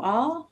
all.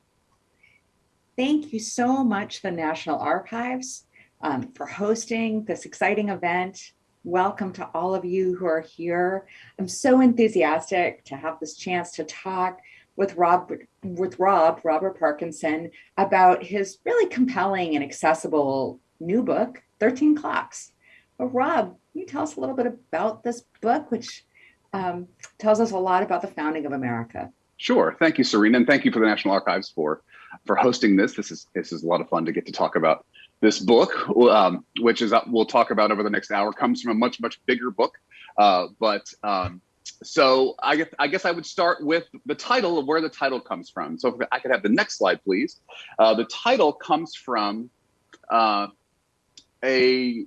Thank you so much, the National Archives, um, for hosting this exciting event. Welcome to all of you who are here. I'm so enthusiastic to have this chance to talk with Rob, with Rob, Robert Parkinson, about his really compelling and accessible new book, 13 Clocks. But Rob, can you tell us a little bit about this book, which um, tells us a lot about the founding of America? Sure. Thank you, Serena, and thank you for the National Archives for for hosting this. This is this is a lot of fun to get to talk about this book, um, which is uh, we'll talk about over the next hour. Comes from a much much bigger book, uh, but um, so I guess I guess I would start with the title of where the title comes from. So if I could have the next slide, please. Uh, the title comes from uh, a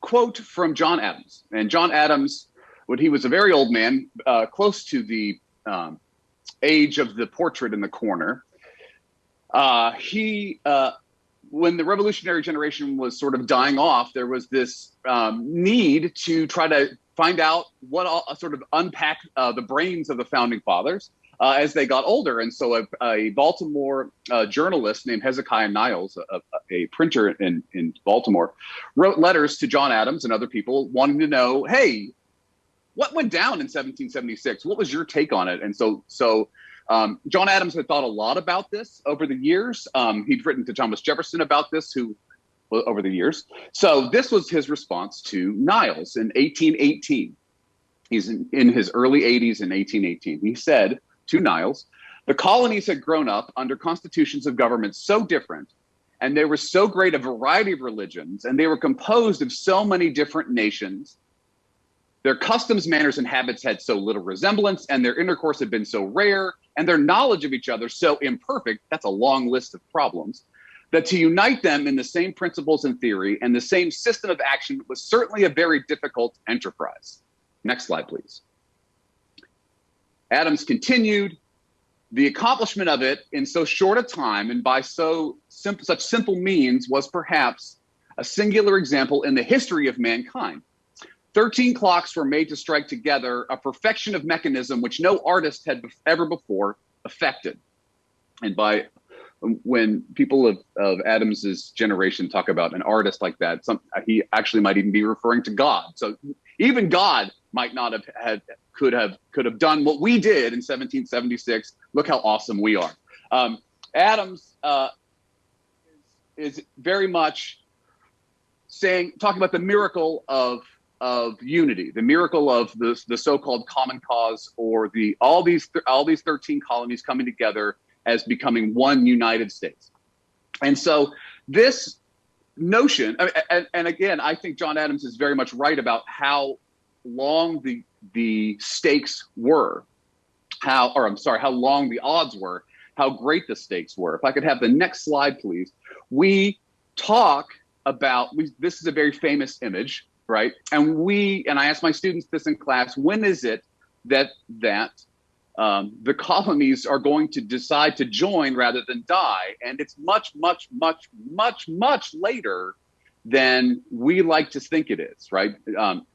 quote from John Adams, and John Adams, when he was a very old man, uh, close to the um, age of the portrait in the corner. Uh, he, uh, when the revolutionary generation was sort of dying off, there was this um, need to try to find out what all, uh, sort of unpack uh, the brains of the founding fathers uh, as they got older. And so a, a Baltimore uh, journalist named Hezekiah Niles, a, a, printer in, in Baltimore, wrote letters to John Adams and other people wanting to know, hey, what went down in 1776? What was your take on it? And so, so um, John Adams had thought a lot about this over the years. Um, he'd written to Thomas Jefferson about this, who over the years. So this was his response to Niles in 1818. He's in, in his early 80s in 1818. He said to Niles, the colonies had grown up under constitutions of government so different and there was so great a variety of religions and they were composed of so many different nations their customs, manners, and habits had so little resemblance, and their intercourse had been so rare, and their knowledge of each other so imperfect that's a long list of problems that to unite them in the same principles and theory and the same system of action was certainly a very difficult enterprise. Next slide, please. Adams continued, the accomplishment of it in so short a time and by so simple, such simple means was perhaps a singular example in the history of mankind. 13 clocks were made to strike together a perfection of mechanism which no artist had ever before affected. And by when people of, of Adams's generation talk about an artist like that, some, he actually might even be referring to God. So even God might not have had, could have, could have done what we did in 1776. Look how awesome we are. Um, Adams uh, is, is very much saying, talking about the miracle of of unity, the miracle of the, the so-called common cause, or the all these all these 13 colonies coming together as becoming one United States. And so this notion, and, and again, I think John Adams is very much right about how long the the stakes were, how or I'm sorry, how long the odds were, how great the stakes were. If I could have the next slide, please. We talk about we, this is a very famous image right? And we, and I ask my students this in class, when is it that that um, the colonies are going to decide to join rather than die? And it's much, much, much, much, much later than we like to think it is, right? Um,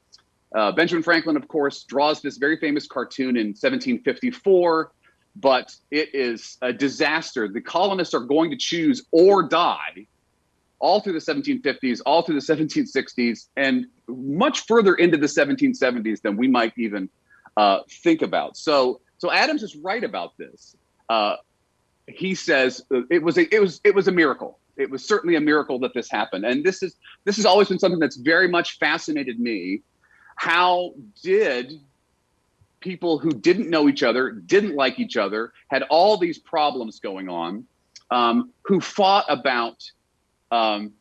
uh, Benjamin Franklin, of course, draws this very famous cartoon in 1754, but it is a disaster. The colonists are going to choose or die all through the 1750s, all through the 1760s, and much further into the 1770s than we might even uh, think about. So, so Adams is right about this. Uh, he says it was a, it was it was a miracle. It was certainly a miracle that this happened, and this is this has always been something that's very much fascinated me. How did people who didn't know each other, didn't like each other, had all these problems going on, um, who fought about um,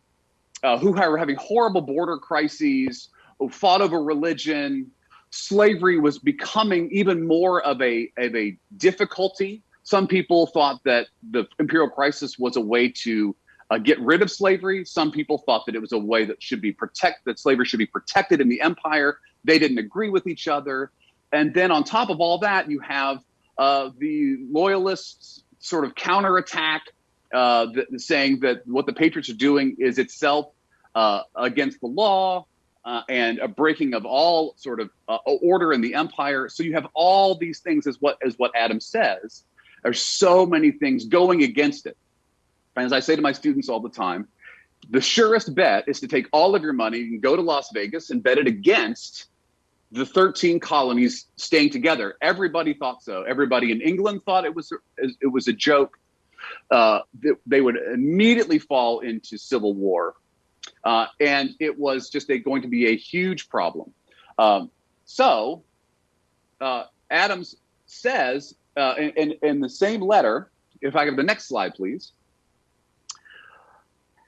uh, who were having horrible border crises, who fought over religion. Slavery was becoming even more of a, of a difficulty. Some people thought that the imperial crisis was a way to uh, get rid of slavery. Some people thought that it was a way that should be protect that slavery should be protected in the empire. They didn't agree with each other. And then on top of all that, you have uh, the loyalists sort of counterattack uh, the, saying that what the Patriots are doing is itself uh, against the law uh, and a breaking of all sort of uh, order in the empire. So you have all these things as what as what Adam says. There's so many things going against it. And as I say to my students all the time, the surest bet is to take all of your money and go to Las Vegas and bet it against the 13 colonies staying together. Everybody thought so. Everybody in England thought it was it was a joke. Uh, they would immediately fall into civil war, uh, and it was just a, going to be a huge problem. Um, so uh, Adams says uh, in, in, in the same letter, if I have the next slide, please.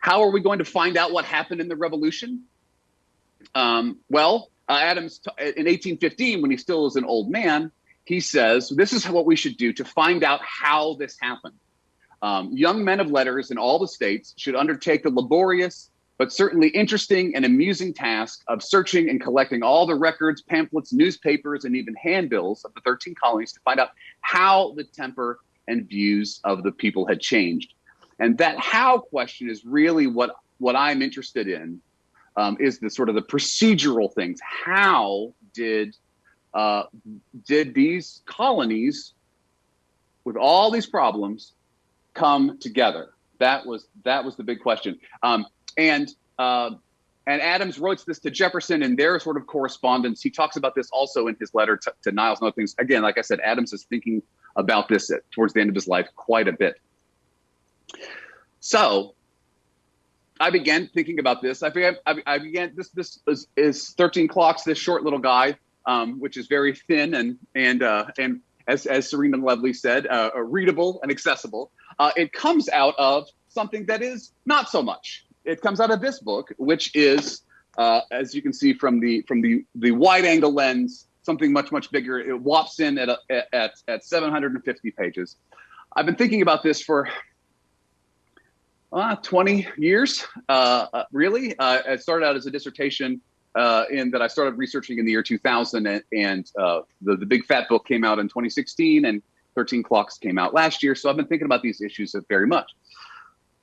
How are we going to find out what happened in the revolution? Um, well, uh, Adams, in 1815, when he still is an old man, he says, this is what we should do to find out how this happened. Um, young men of letters in all the states should undertake the laborious, but certainly interesting and amusing task of searching and collecting all the records, pamphlets, newspapers, and even handbills of the 13 colonies to find out how the temper and views of the people had changed. And that how question is really what, what I'm interested in, um, is the sort of the procedural things. How did, uh, did these colonies with all these problems come together? That was, that was the big question. Um, and, uh, and Adams wrote this to Jefferson in their sort of correspondence. He talks about this also in his letter to, to Niles and other things. Again, like I said, Adams is thinking about this at, towards the end of his life quite a bit. So I began thinking about this. I began, I began this, this is, is 13 clocks, this short little guy, um, which is very thin and, and, uh, and as, as Serena Lovely said, uh, readable and accessible. Uh, it comes out of something that is not so much. It comes out of this book, which is, uh, as you can see from the from the the wide angle lens, something much much bigger. It whops in at a, at at 750 pages. I've been thinking about this for uh, 20 years, uh, uh, really. Uh, it started out as a dissertation uh, in that I started researching in the year 2000, and, and uh, the, the Big Fat Book came out in 2016, and 13 Clocks came out last year. So I've been thinking about these issues very much.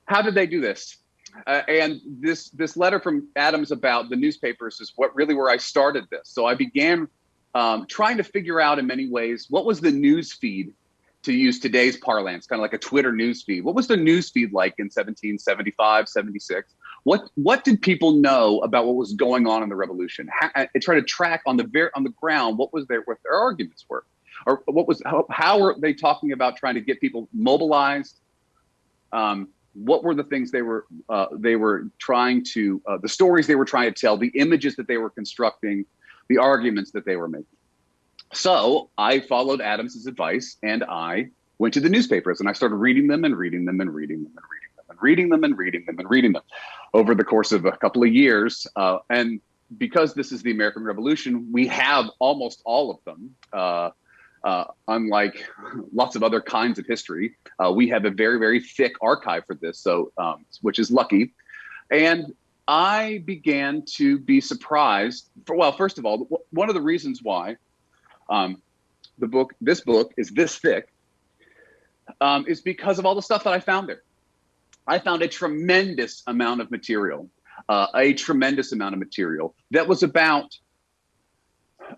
How did they do this? and this this letter from Adams about the newspapers is what really where I started this. So I began um, trying to figure out in many ways what was the news feed to use today's parlance, kind of like a Twitter news feed. What was the news feed like in 1775, 76? What what did people know about what was going on in the revolution? How, I try to track on the very on the ground what was their what their arguments were, or what was how, how were they talking about trying to get people mobilized? Um, what were the things they were uh, they were trying to uh, the stories they were trying to tell, the images that they were constructing, the arguments that they were making. So I followed Adams's advice and I went to the newspapers and I started reading them and reading them and reading them and reading them and reading them and reading them and reading them over the course of a couple of years. Uh, and because this is the American Revolution, we have almost all of them. Uh, unlike lots of other kinds of history, uh, we have a very, very thick archive for this, so um, which is lucky. And I began to be surprised. For, well, first of all, one of the reasons why um, the book, this book is this thick, um, is because of all the stuff that I found there. I found a tremendous amount of material, uh, a tremendous amount of material that was about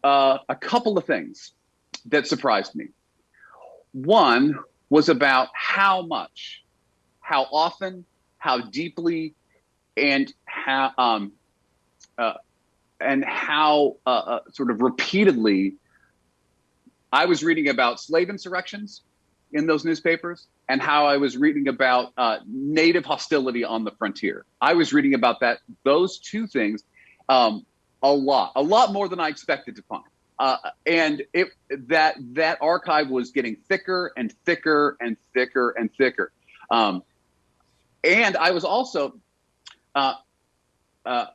uh, a couple of things that surprised me. One was about how much, how often, how deeply, and how um, uh, and how uh, uh, sort of repeatedly I was reading about slave insurrections in those newspapers and how I was reading about uh, native hostility on the frontier. I was reading about that, those two things, um, a lot, a lot more than I expected to find. Uh, and it that that archive was getting thicker and thicker and thicker and thicker. Um, and I was also, uh, uh,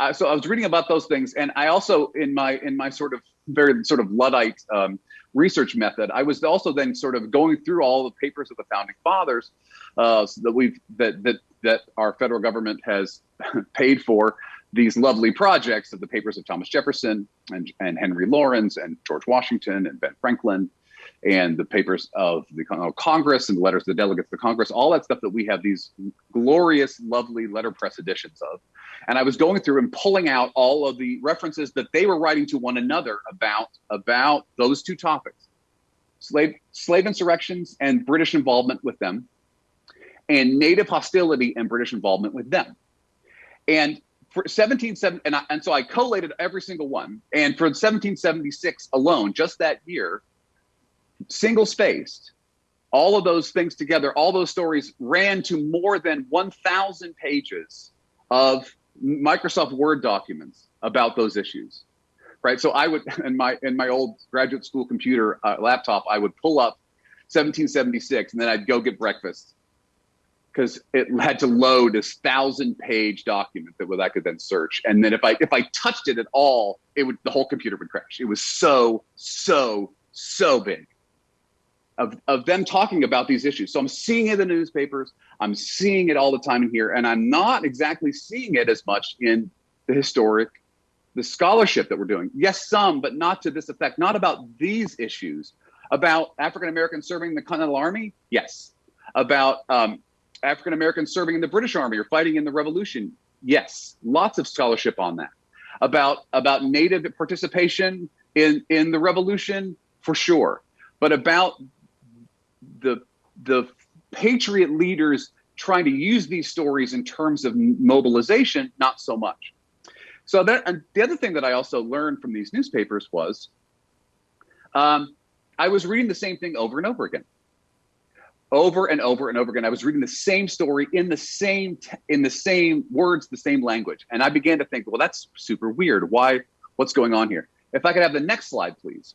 I, so I was reading about those things, and I also in my in my sort of very sort of luddite um, research method, I was also then sort of going through all the papers of the founding fathers uh, so that we've that that that our federal government has paid for these lovely projects of the papers of Thomas Jefferson and, and Henry Laurens and George Washington and Ben Franklin and the papers of the oh, Congress and the letters of the delegates to Congress, all that stuff that we have these glorious, lovely letterpress editions of. And I was going through and pulling out all of the references that they were writing to one another about, about those two topics. slave slave insurrections and British involvement with them, and Native hostility and British involvement with them. And for 1770, and, and so I collated every single one. And for 1776 alone, just that year, single spaced, all of those things together, all those stories ran to more than 1,000 pages of Microsoft Word documents about those issues. Right. So I would, in my in my old graduate school computer uh, laptop, I would pull up 1776, and then I'd go get breakfast because it had to load this thousand page document that I could then search. And then if I if I touched it at all, it would the whole computer would crash. It was so so so big of, of them talking about these issues. So I'm seeing it in the newspapers. I'm seeing it all the time in here, and I'm not exactly seeing it as much in the historic, the scholarship that we're doing. Yes, some, but not to this effect. Not about these issues. About African Americans serving the Continental Army. Yes. About um, African Americans serving in the British Army or fighting in the Revolution. Yes. Lots of scholarship on that. About about Native participation in in the Revolution for sure. But about the the patriot leaders trying to use these stories in terms of mobilization, not so much. So that and the other thing that I also learned from these newspapers was um, I was reading the same thing over and over again, over and over and over again. I was reading the same story in the same in the same words, the same language, and I began to think, well, that's super weird. Why? What's going on here? If I could have the next slide, please.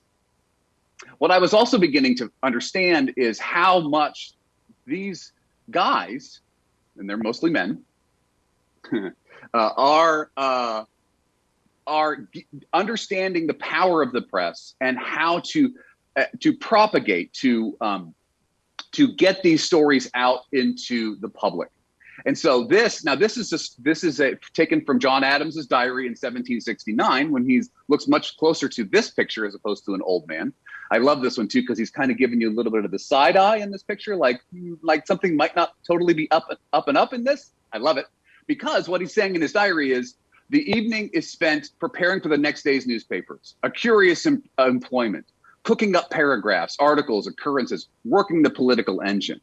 What I was also beginning to understand is how much these guys, and they're mostly men, uh, are uh, are understanding the power of the press and how to uh, to propagate to um, to get these stories out into the public. And so this now this is just this is a, taken from John Adams's diary in 1769 when he looks much closer to this picture as opposed to an old man. I love this one too because he's kind of giving you a little bit of the side eye in this picture, like like something might not totally be up up and up in this. I love it because what he's saying in his diary is the evening is spent preparing for the next day's newspapers, a curious em employment, cooking up paragraphs, articles, occurrences, working the political engine.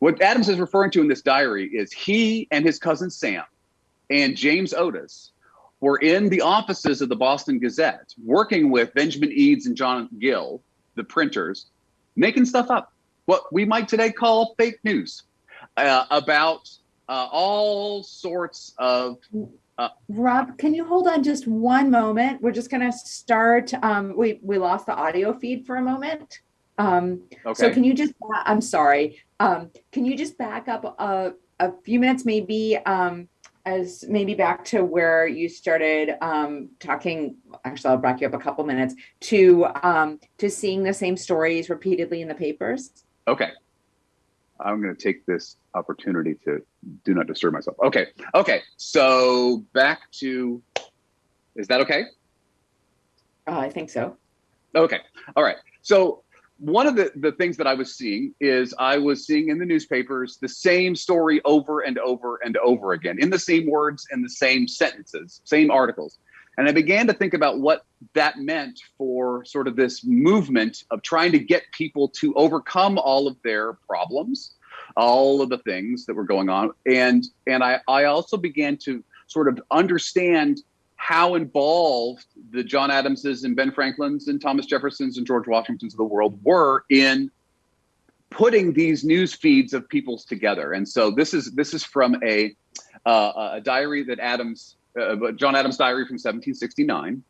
What Adams is referring to in this diary is he and his cousin Sam and James Otis were in the offices of the Boston Gazette working with Benjamin Edes and John Gill, the printers, making stuff up, what we might today call fake news uh, about uh, all sorts of. Uh, Rob, can you hold on just one moment? We're just going to start. Um, we, we lost the audio feed for a moment. Um, okay. So can you just, I'm sorry, um, can you just back up a, a few minutes, maybe um, as maybe back to where you started um, talking, actually I'll back you up a couple minutes, to, um, to seeing the same stories repeatedly in the papers? Okay. I'm going to take this opportunity to do not disturb myself. Okay. Okay. So back to, is that okay? Uh, I think so. Okay. All right. So one of the, the things that I was seeing is I was seeing in the newspapers the same story over and over and over again in the same words and the same sentences, same articles. And I began to think about what that meant for sort of this movement of trying to get people to overcome all of their problems, all of the things that were going on. And and I, I also began to sort of understand how involved the John Adamses and Ben Franklins and Thomas Jeffersons and George Washingtons of the world were in putting these news feeds of people's together. And so this is this is from a uh, a diary that Adams uh, John Adams diary from 1769,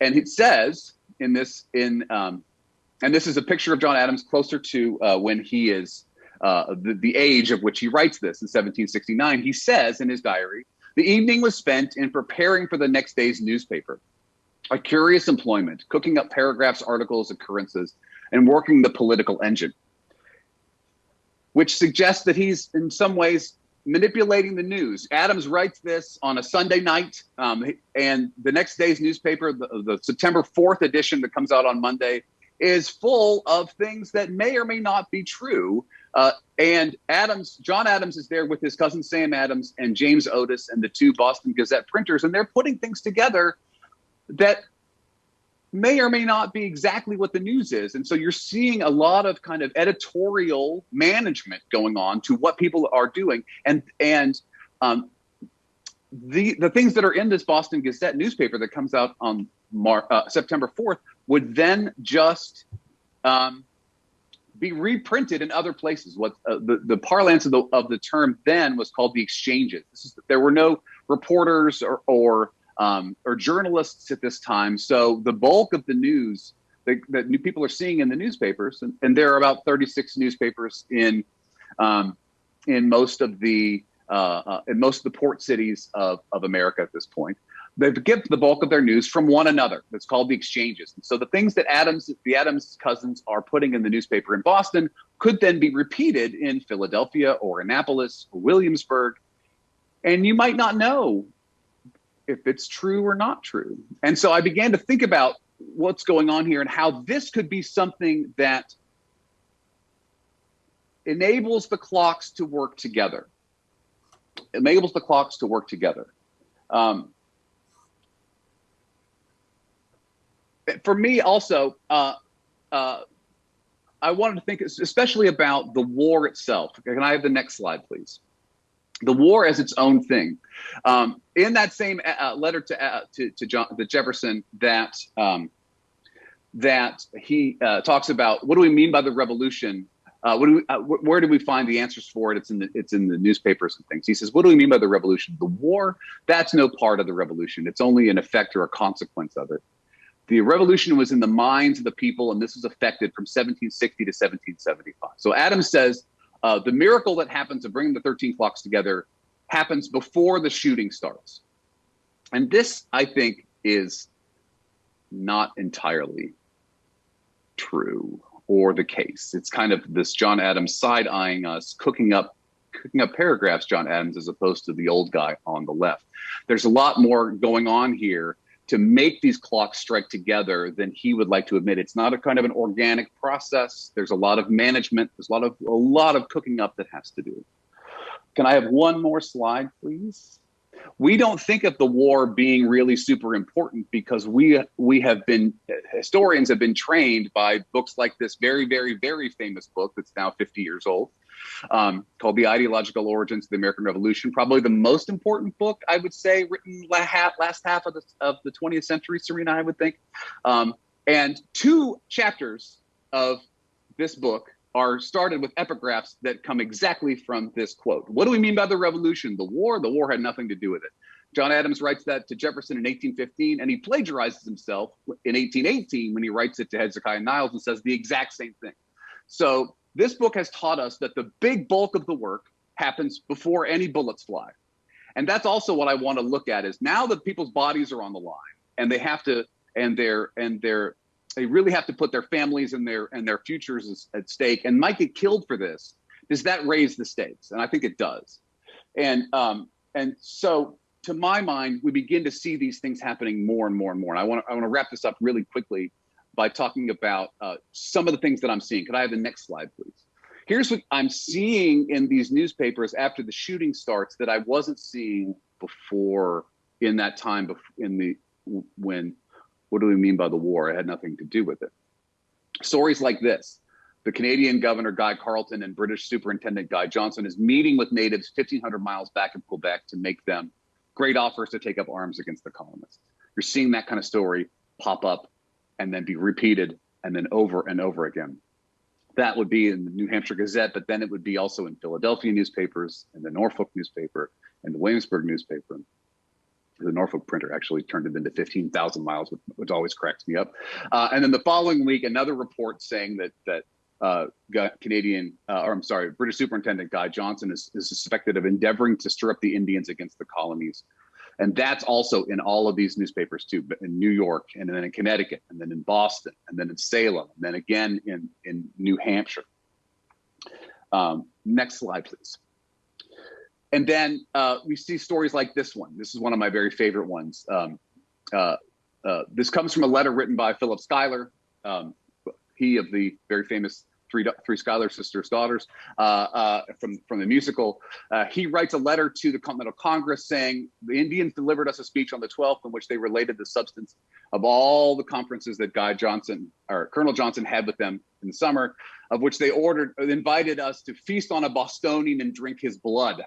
and it says in this in um, and this is a picture of John Adams closer to uh, when he is uh, the, the age of which he writes this in 1769. He says in his diary the evening was spent in preparing for the next day's newspaper. A curious employment, cooking up paragraphs, articles, occurrences, and working the political engine, which suggests that he's in some ways manipulating the news. Adams writes this on a Sunday night, um, and the next day's newspaper, the, the September 4th edition that comes out on Monday, is full of things that may or may not be true. Uh, and Adams, John Adams is there with his cousin Sam Adams and James Otis and the two Boston Gazette printers, and they're putting things together that may or may not be exactly what the news is. And so you're seeing a lot of kind of editorial management going on to what people are doing. And, and um, the, the things that are in this Boston Gazette newspaper that comes out on Mar uh, September 4th would then just um, be reprinted in other places. What uh, the, the parlance of the, of the term then was called the exchanges. Is, there were no reporters or, or um, or journalists at this time. So the bulk of the news that, that new people are seeing in the newspapers, and, and there are about 36 newspapers in um, in most of the uh, uh, in most of the port cities of, of America at this point. They get the bulk of their news from one another. That's called the exchanges. And so the things that Adams, the Adams cousins are putting in the newspaper in Boston could then be repeated in Philadelphia or Annapolis or Williamsburg. And you might not know if it's true or not true. And so I began to think about what's going on here and how this could be something that enables the clocks to work together. Enables the clocks to work together. Um, for me, also, uh, uh, I wanted to think especially about the war itself. Can I have the next slide, please? The war as its own thing. Um, in that same uh, uh, letter to, uh, to, to John to Jefferson, that um, that he uh, talks about what do we mean by the revolution? Uh, what do we, uh, where do we find the answers for it? It's in the it's in the newspapers and things. He says, what do we mean by the revolution? The war that's no part of the revolution. It's only an effect or a consequence of it. The revolution was in the minds of the people, and this was affected from 1760 to 1775. So Adams says uh, the miracle that happens of bringing the 13 clocks together happens before the shooting starts. And this, I think, is not entirely true or the case. It's kind of this John Adams side eyeing us, cooking up cooking up paragraphs, John Adams, as opposed to the old guy on the left. There's a lot more going on here to make these clocks strike together than he would like to admit. It's not a kind of an organic process. There's a lot of management. There's a lot of a lot of cooking up that has to do. Can I have one more slide, please? We don't think of the war being really super important because we we have been historians have been trained by books like this very very very famous book that's now 50 years old um, called The Ideological Origins of the American Revolution, probably the most important book, I would say, written last half of the, of the 20th century, Serena, I would think. Um, and two chapters of this book are started with epigraphs that come exactly from this quote. What do we mean by the revolution? The war? The war had nothing to do with it. John Adams writes that to Jefferson in 1815, and he plagiarizes himself in 1818 when he writes it to Hezekiah Niles and says the exact same thing. So this book has taught us that the big bulk of the work happens before any bullets fly. And that's also what I want to look at is now that people's bodies are on the line and they have to and they're and they're they really have to put their families and their and their futures at stake and might get killed for this. Does that raise the stakes? And I think it does. And um, and so to my mind, we begin to see these things happening more and more and more. And I want to I want to wrap this up really quickly by talking about uh, some of the things that I'm seeing. Could I have the next slide, please? Here's what I'm seeing in these newspapers after the shooting starts that I wasn't seeing before in that time before, in the when what do we mean by the war? It had nothing to do with it. Stories like this. The Canadian Governor Guy Carleton and British Superintendent Guy Johnson is meeting with natives 1,500 miles back in Quebec to make them great offers to take up arms against the colonists. You're seeing that kind of story pop up and then be repeated and then over and over again. That would be in the New Hampshire Gazette, but then it would be also in Philadelphia newspapers in the Norfolk newspaper and the Williamsburg newspaper. The Norfolk printer actually turned it into 15,000 miles, which, always cracks me up. Uh, and then the following week, another report saying that that uh, Canadian, uh, or I'm sorry, British Superintendent Guy Johnson is, is suspected of endeavoring to stir up the Indians against the colonies and that's also in all of these newspapers too, but in New York and then in Connecticut and then in Boston and then in Salem and then again in, in New Hampshire. Um, next slide, please. And then uh, we see stories like this one. This is one of my very favorite ones. Um, uh, uh, this comes from a letter written by Philip Schuyler, um, he of the very famous three three Schuyler sisters daughters uh, uh, from from the musical. Uh, he writes a letter to the Continental Congress saying the Indians delivered us a speech on the 12th in which they related the substance of all the conferences that Guy Johnson or Colonel Johnson had with them in the summer, of which they ordered, invited us to feast on a Bostonian and drink his blood.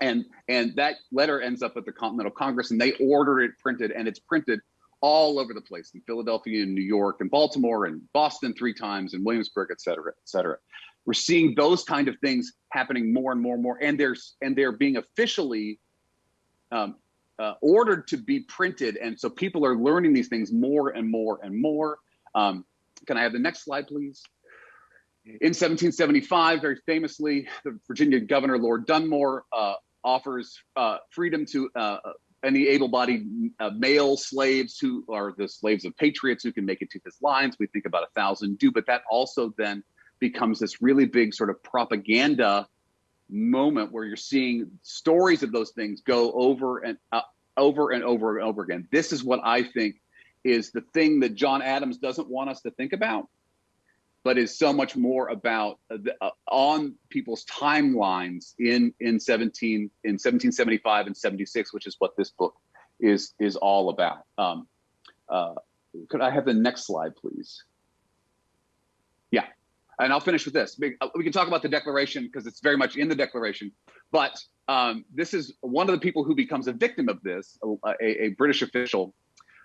And, and that letter ends up at the Continental Congress and they order it printed and it's printed all over the place in Philadelphia and New York and Baltimore and Boston three times and Williamsburg, et cetera, et cetera. We're seeing those kind of things happening more and more and more, and there's and they're being officially um, uh, ordered to be printed, and so people are learning these things more and more and more. Um, can I have the next slide, please? In 1775, very famously, the Virginia governor, Lord Dunmore, uh, offers uh, freedom to uh, any able-bodied uh, male slaves who are the slaves of patriots who can make it to his lines. We think about a thousand do, but that also then becomes this really big sort of propaganda moment where you're seeing stories of those things go over and uh, over and over and over again. This is what I think is the thing that John Adams doesn't want us to think about, but is so much more about the, uh, on people's timelines in in 17 in 1775 and 76, which is what this book is is all about. Um, uh, could I have the next slide, please? Yeah, and I'll finish with this. Uh, we can talk about the Declaration because it's very much in the Declaration, but um, this is one of the people who becomes a victim of this. A, a, a British official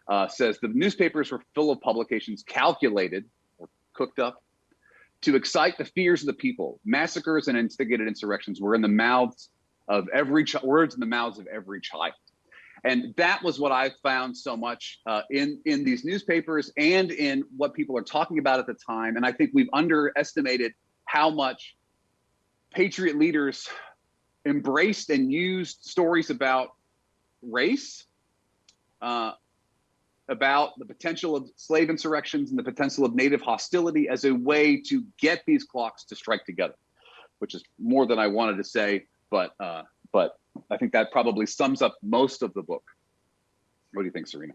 uh, says the newspapers were full of publications calculated or cooked up to excite the fears of the people. Massacres and instigated insurrections were in the mouths of every words in the mouths of every child. And that was what I found so much uh, in, in these newspapers and in what people are talking about at the time. And I think we've underestimated how much patriot leaders embraced and used stories about race, uh, about the potential of slave insurrections and the potential of native hostility as a way to get these clocks to strike together, which is more than I wanted to say, but uh, but I think that probably sums up most of the book. What do you think, Serena?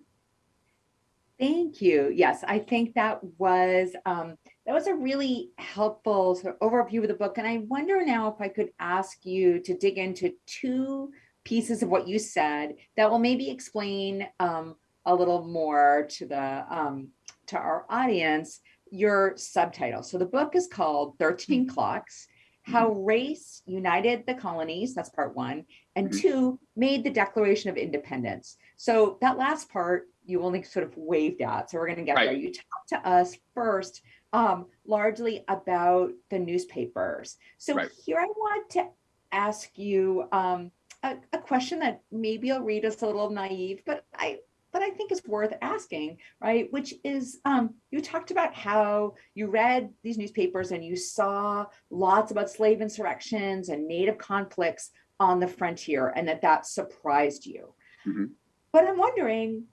Thank you. Yes, I think that was um, that was a really helpful sort of overview of the book. And I wonder now if I could ask you to dig into two pieces of what you said that will maybe explain um, a little more to the um, to our audience your subtitle. So the book is called 13 mm-hmm. Clocks, How mm-hmm. Race United the Colonies, that's part one, and mm-hmm. two, made the Declaration of Independence. So that last part you only sort of waved at. So we're gonna get right. there. You talk to us first um, largely about the newspapers. So right. here I want to ask you um, a, a, question that maybe I'll read as a little naive, but I but I think it's worth asking, right? Which is, um, you talked about how you read these newspapers and you saw lots about slave insurrections and native conflicts on the frontier and that that surprised you. Mm -hmm. But I'm wondering,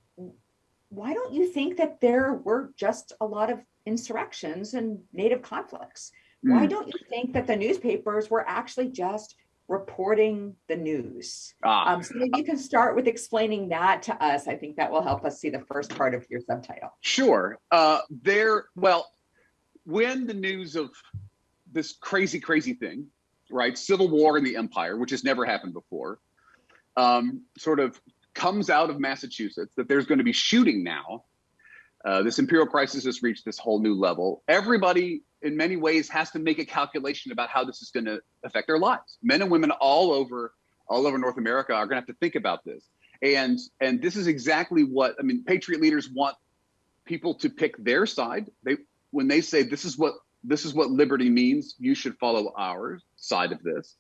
why don't you think that there were just a lot of insurrections and native conflicts? Mm. Why don't you think that the newspapers were actually just reporting the news. Ah. Um, so maybe you can start with explaining that to us. I think that will help us see the first part of your subtitle. Sure. Uh, there, well, when the news of this crazy, crazy thing, right, civil war in the empire, which has never happened before, um, sort of comes out of Massachusetts, that there's going to be shooting now, uh, this imperial crisis has reached this whole new level. Everybody in many ways has to make a calculation about how this is going to affect their lives. Men and women all over all over North America are going to have to think about this. And and this is exactly what I mean. Patriot leaders want people to pick their side. They when they say this is what this is what liberty means, you should follow our side of this.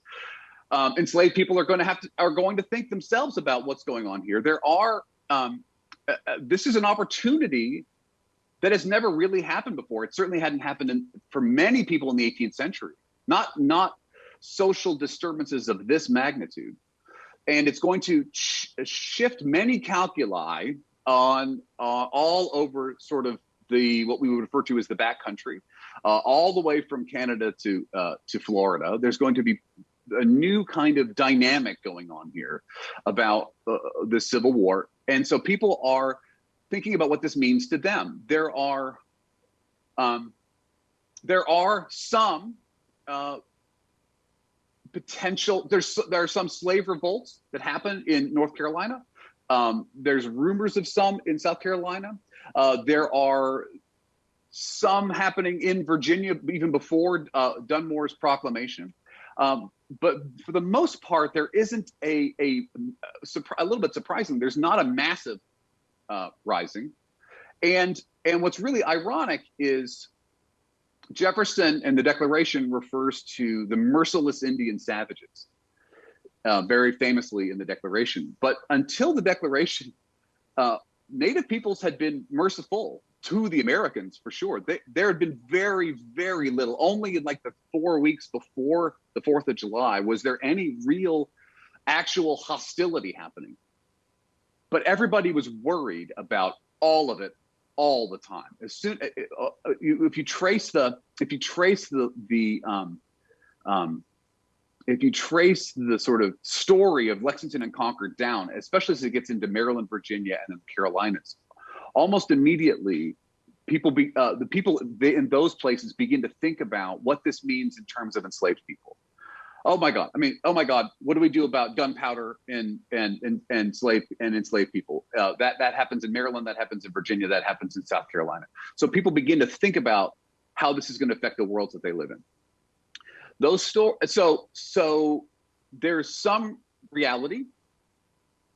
Um, enslaved people are going to have to are going to think themselves about what's going on here. There are um, uh, uh this is an opportunity that has never really happened before. It certainly hadn't happened in, for many people in the 18th century, not, not social disturbances of this magnitude. And it's going to sh shift many calculi on uh, all over sort of the what we would refer to as the backcountry, uh, all the way from Canada to uh, to Florida. There's going to be a new kind of dynamic going on here about uh, the Civil War, and so people are thinking about what this means to them. There are um, there are some uh, potential. There's there are some slave revolts that happen in North Carolina. Um, there's rumors of some in South Carolina. Uh, there are some happening in Virginia even before uh, Dunmore's proclamation. Um, but for the most part, there isn't a, a, a, little bit surprising. There's not a massive uh, rising. And, and what's really ironic is Jefferson and the Declaration refers to the merciless Indian savages, uh, very famously in the Declaration. But until the Declaration, uh, Native peoples had been merciful to the Americans for sure. They, there had been very, very little. Only in like the four weeks before the Fourth of July was there any real, actual hostility happening. But everybody was worried about all of it all the time. As soon uh, uh, if you trace the if you trace the the um, um, if you trace the sort of story of Lexington and Concord down, especially as it gets into Maryland, Virginia, and the Carolinas, almost immediately people be uh, the people in those places begin to think about what this means in terms of enslaved people. Oh my god. I mean oh my god what do we do about gunpowder and and and, and slave and enslaved people? Uh, that that happens in maryland that happens in virginia that happens in south carolina. So people begin to think about how this is going to affect the worlds that they live in. Those store so so there's some reality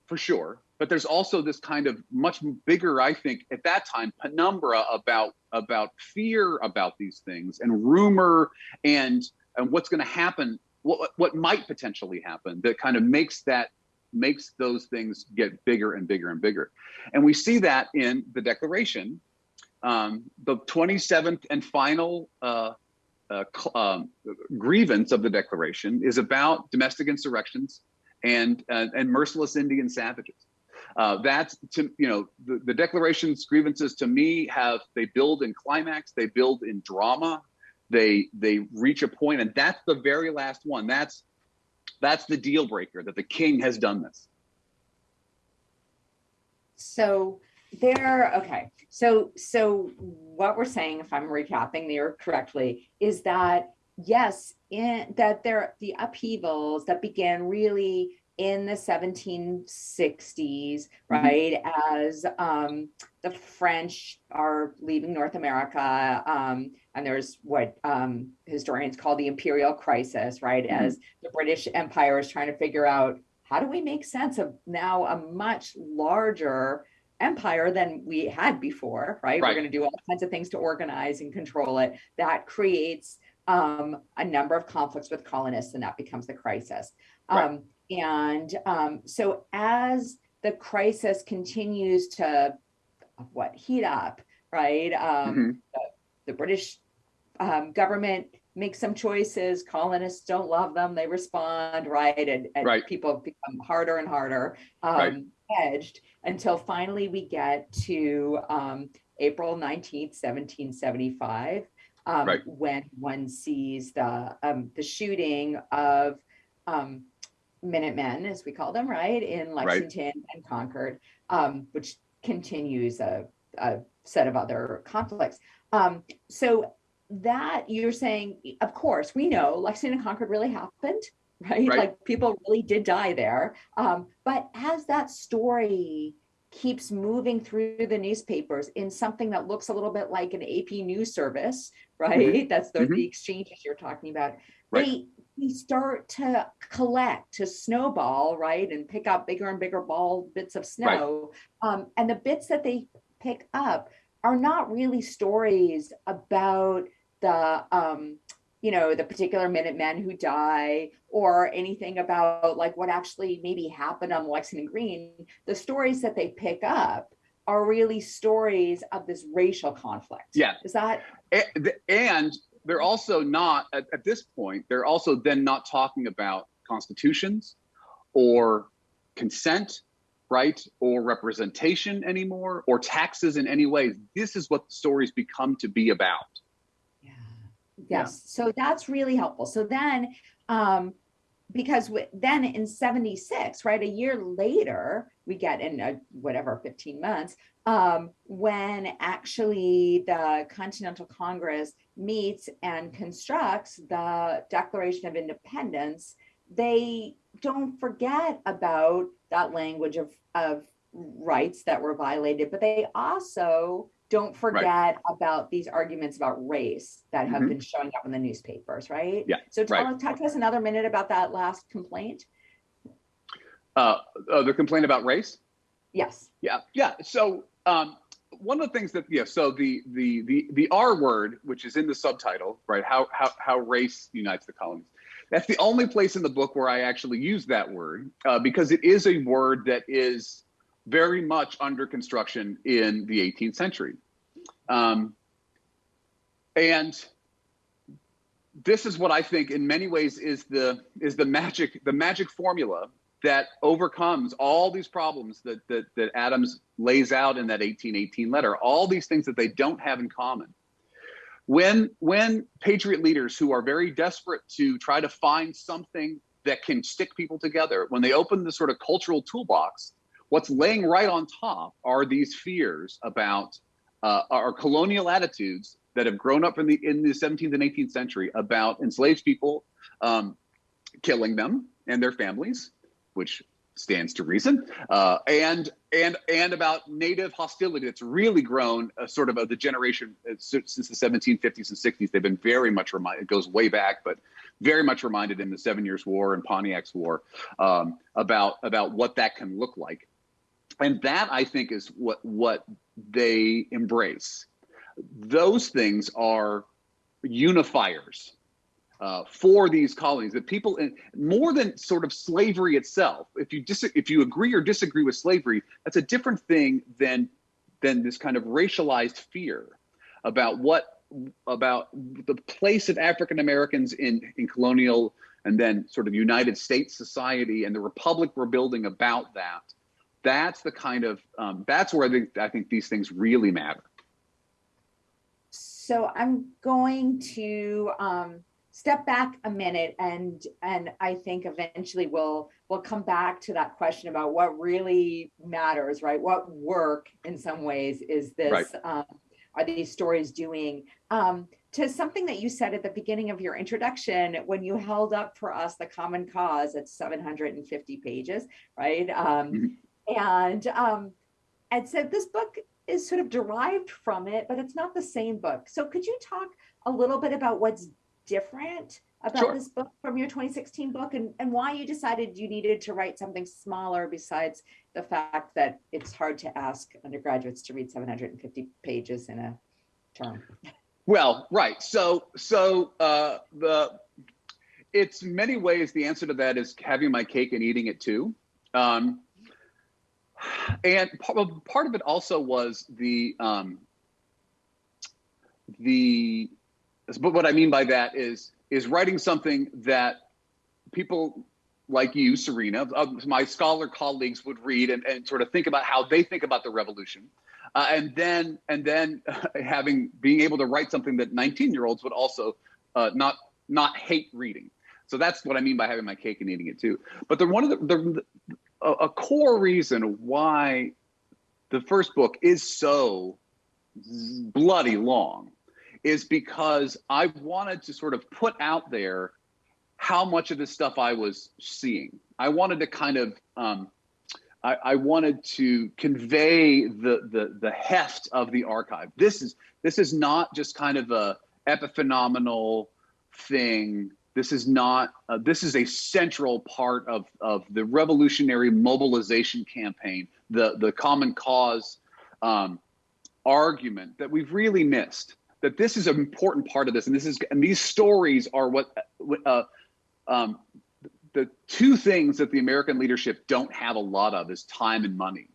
for sure but there's also this kind of much bigger i think at that time penumbra about about fear about these things and rumor and and what's going to happen what what might potentially happen that kind of makes that makes those things get bigger and bigger and bigger. And we see that in the declaration um, the 27th and final uh, uh, um, grievance of the declaration is about domestic insurrections and uh, and merciless indian savages uh, that's to you know the, the declaration's grievances to me have they build in climax they build in drama. They they reach a point and that's the very last one. That's that's the deal breaker that the king has done this. So there okay. So so what we're saying if i'm recapping there correctly is that yes in that there the upheavals that began really in the 1760s, mm-hmm. right, mm-hmm. as um, the French are leaving North America, um, and there's what um, historians call the imperial crisis, right, mm-hmm. as the British Empire is trying to figure out how do we make sense of now a much larger empire than we had before, right? right. We're going to do all kinds of things to organize and control it. That creates um, a number of conflicts with colonists, and that becomes the crisis. Right. Um, and um, so as the crisis continues to what heat up, right? Um, mm-hmm. the, the, British um, government makes some choices. Colonists don't love them. They respond, right? And, and right. people become harder and harder um, right. edged until finally we get to um, April 19th, 1775, um, right. when one sees the um, the shooting of um, Minutemen, as we call them, right, in Lexington right. and Concord, um, which continues a, a, set of other conflicts. Um, so that you're saying, of course, we know Lexington and Concord really happened, right? right. Like people really did die there. Um, but as that story keeps moving through the newspapers in something that looks a little bit like an AP news service, right? Mm-hmm. That's the, mm-hmm. the exchanges you're talking about. Right. They we start to collect, to snowball, right, and pick up bigger and bigger ball bits of snow. Right. Um, and the bits that they pick up are not really stories about the um, you know the particular minutemen who die or anything about like what actually maybe happened on lexington green the stories that they pick up are really stories of this racial conflict yeah is that and they're also not at, at this point they're also then not talking about constitutions or consent right or representation anymore or taxes in any way. This is what the stories become to be about. Yeah. Yes. Yeah. so that's really helpful. So then um because then in 76 right a year later we get in a, whatever 15 months um, when actually the continental congress meets and constructs the declaration of independence they don't forget about that language of, of rights that were violated, but they also don't forget right. about these arguments about race that have mm -hmm. been showing up in the newspapers, right? Yeah. So tell, right. talk to us another minute about that last complaint. Uh, uh, the complaint about race? Yes. Yeah. Yeah. So um, one of the things that yeah, so the the the the R word, which is in the subtitle, right? How how how race unites the colonies. That's the only place in the book where I actually use that word uh, because it is a word that is very much under construction in the 18th century. Um, and this is what I think in many ways is the is the magic the magic formula that overcomes all these problems that, that, that Adams lays out in that 1818 letter, all these things that they don't have in common. When, when patriot leaders who are very desperate to try to find something that can stick people together, when they open the sort of cultural toolbox, what's laying right on top are these fears about uh, our colonial attitudes that have grown up in the in the 17th and 18th century about enslaved people, um, killing them and their families, which stands to reason, uh, and and and about native hostility that's really grown uh, sort of the generation uh, since the 1750s and 60s. They've been very much reminded. It goes way back, but very much reminded in the Seven Years' War and Pontiac's War um, about about what that can look like, and that I think is what what they embrace. Those things are unifiers uh, for these colonies that people in more than sort of slavery itself if you dis if you agree or disagree with slavery that's a different thing than than this kind of racialized fear about what about the place of African Americans in in colonial and then sort of United States society and the republic we're building about that that's the kind of um, that's where I think, I think these things really matter so I'm going to um, step back a minute and and I think eventually we'll we'll come back to that question about what really matters, right? What work in some ways is this right. um, are these stories doing? Um, to something that you said at the beginning of your introduction when you held up for us the common cause at 750 pages, right? Um, mm -hmm. And um, and so this book is sort of derived from it, but it's not the same book. So could you talk a little bit about what's different about sure. this book from your 2016 book and, and why you decided you needed to write something smaller besides the fact that it's hard to ask undergraduates to read 750 pages in a term. Well, right. So, so uh, the it's many ways the answer to that is having my cake and eating it too. Um, and part of it also was the um, the but what I mean by that is is writing something that people like you, Serena, my scholar colleagues would read and, and sort of think about how they think about the revolution. Uh, and then and then having being able to write something that 19 year olds would also uh, not not hate reading. So that's what I mean by having my cake and eating it too. But the one of the, the a, a core reason why the first book is so bloody long is because I wanted to sort of put out there how much of this stuff I was seeing. I wanted to kind of, um, I, I, wanted to convey the, the the heft of the archive. This is this is not just kind of a epiphenomenal thing. This is not. Uh, this is a central part of of the revolutionary mobilization campaign, the the common cause um, argument that we've really missed that this is an important part of this, and this is and these stories are what uh, um, the two things that the American leadership don't have a lot of is time and money.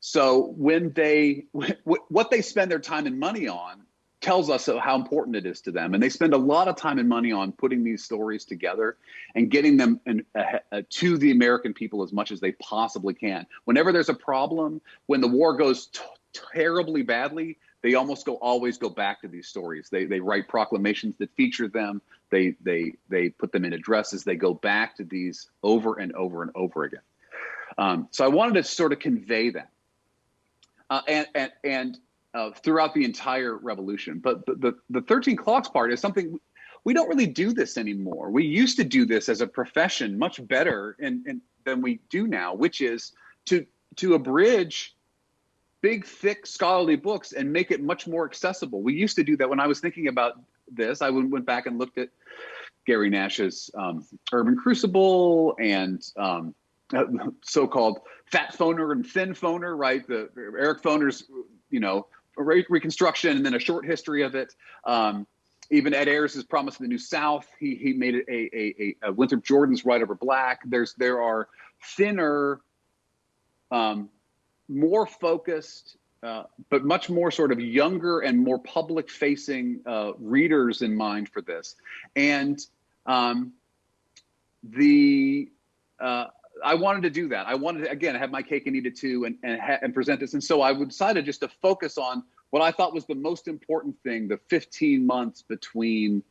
So when they what they spend their time and money on tells us how important it is to them, and they spend a lot of time and money on putting these stories together and getting them in, uh, to the American people as much as they possibly can. Whenever there's a problem, when the war goes terribly badly, they almost go always go back to these stories. They they write proclamations that feature them. They they they put them in addresses. They go back to these over and over and over again. Um, so I wanted to sort of convey that, uh, and and and uh, throughout the entire revolution. But the, the the 13 clocks part is something we don't really do this anymore. We used to do this as a profession much better and, than we do now, which is to to abridge big, thick scholarly books and make it much more accessible. We used to do that when I was thinking about this. I went back and looked at Gary Nash's um, Urban Crucible and um, so-called fat Foner and thin Foner, right? The Eric Foner's, you know, re reconstruction and then a short history of it. Um, even Ed Ayers' Promise of the New South, he he made it a, a, a Winthrop Jordan's White Over Black. There's there are thinner, um, more focused, uh, but much more sort of younger and more public facing uh, readers in mind for this. And um, the uh, I wanted to do that. I wanted to again have my cake and eat it too, and and, and present this. And so I decided just to focus on what I thought was the most important thing: the 15 months between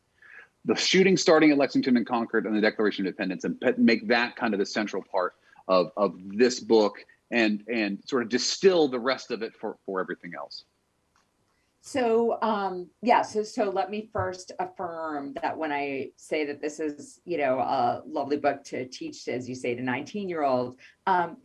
the shooting starting at Lexington and Concord and the Declaration of Independence, and make that kind of the central part of of this book, and and sort of distill the rest of it for for everything else. So um, yeah, so, so let me first affirm that when I say that this is, you know, a lovely book to teach, as you say, to 19 year olds, um,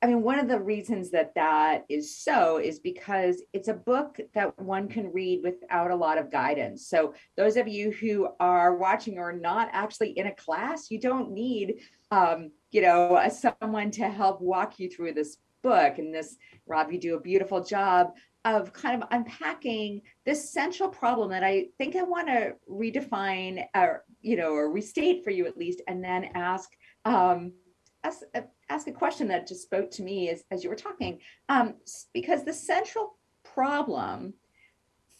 I mean, one of the reasons that that is so is because it's a book that one can read without a lot of guidance. So those of you who are watching or not actually in a class, you don't need, um, you know, someone to help walk you through this book and this, Rob, you do a beautiful job of kind of unpacking this central problem that I think I want to redefine or, you know, or restate for you at least, and then ask, um, ask, uh, ask a question that just spoke to me as, as you were talking, um, because the central problem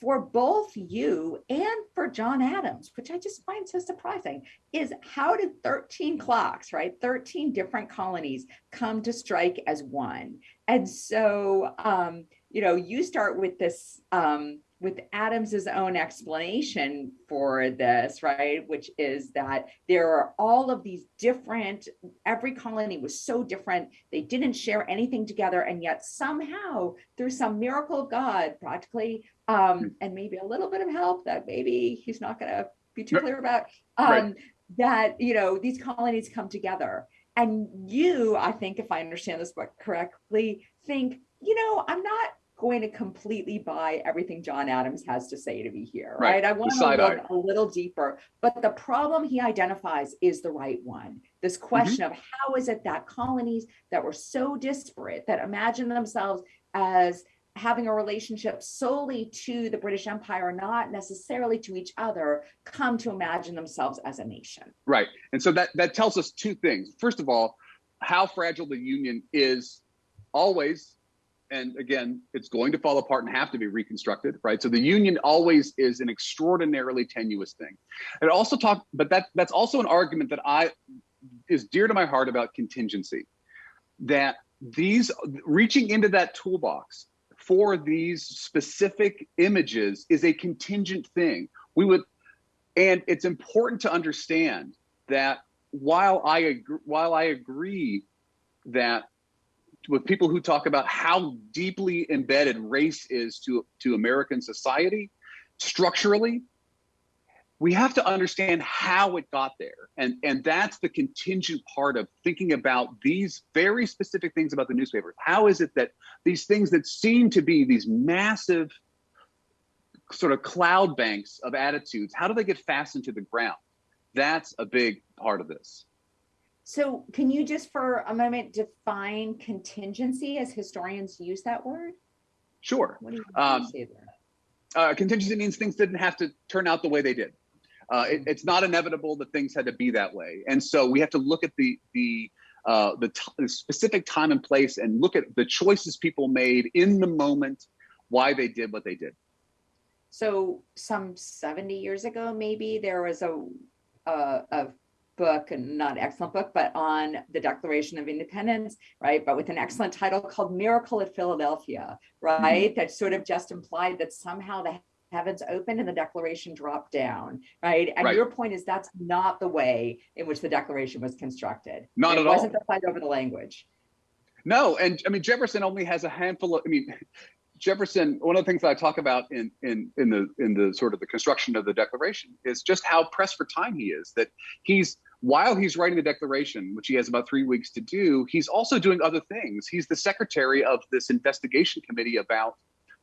for both you and for John Adams, which I just find so surprising, is how did 13 clocks, right? 13 different colonies come to strike as one. And so, um, you know, you start with this, um, with Adams's own explanation for this, right? Which is that there are all of these different, every colony was so different. They didn't share anything together. And yet somehow through some miracle of God, practically, um, hmm. and maybe a little bit of help that maybe he's not gonna be too clear about, um, right. that, you know, these colonies come together. And you, I think, if I understand this book correctly, think, you know, I'm not going to completely buy everything John Adams has to say to me here, right? right? I want to look eye. a little deeper, but the problem he identifies is the right one. This mm-hmm. question mm -hmm. of how is it that colonies that were so disparate that imagine themselves as having a relationship solely to the British Empire, not necessarily to each other, come to imagine themselves as a nation. Right. And so that, that tells us two things. First of all, how fragile the Union is always and again, it's going to fall apart and have to be reconstructed, right? So the union always is an extraordinarily tenuous thing. And also talk, but that that's also an argument that I is dear to my heart about contingency. That these reaching into that toolbox for these specific images is a contingent thing. We would, and it's important to understand that while I agree, while I agree that with people who talk about how deeply embedded race is to, to American society structurally, we have to understand how it got there. And, and that's the contingent part of thinking about these very specific things about the newspapers. How is it that these things that seem to be these massive sort of cloud banks of attitudes, how do they get fastened to the ground? That's a big part of this. So can you just for a moment define contingency as historians use that word? Sure. What do you um, say there? Uh, contingency means things didn't have to turn out the way they did. Uh, it, it's not inevitable that things had to be that way. And so we have to look at the, the, uh, the, the specific time and place and look at the choices people made in the moment, why they did what they did. So some 70 years ago, maybe there was a, a, a book and not excellent book, but on the Declaration of Independence, right? But with an excellent title called Miracle at Philadelphia, right? Mm -hmm. That sort of just implied that somehow the heavens opened and the declaration dropped down, right? And right. your point is that's not the way in which the declaration was constructed. Not it at all. It wasn't the fight over the language. No, and I mean, Jefferson only has a handful of, I mean, Jefferson, one of the things that I talk about in in in the in the sort of the construction of the Declaration is just how pressed for time he is. That he's while he's writing the declaration, which he has about three weeks to do, he's also doing other things. He's the secretary of this investigation committee about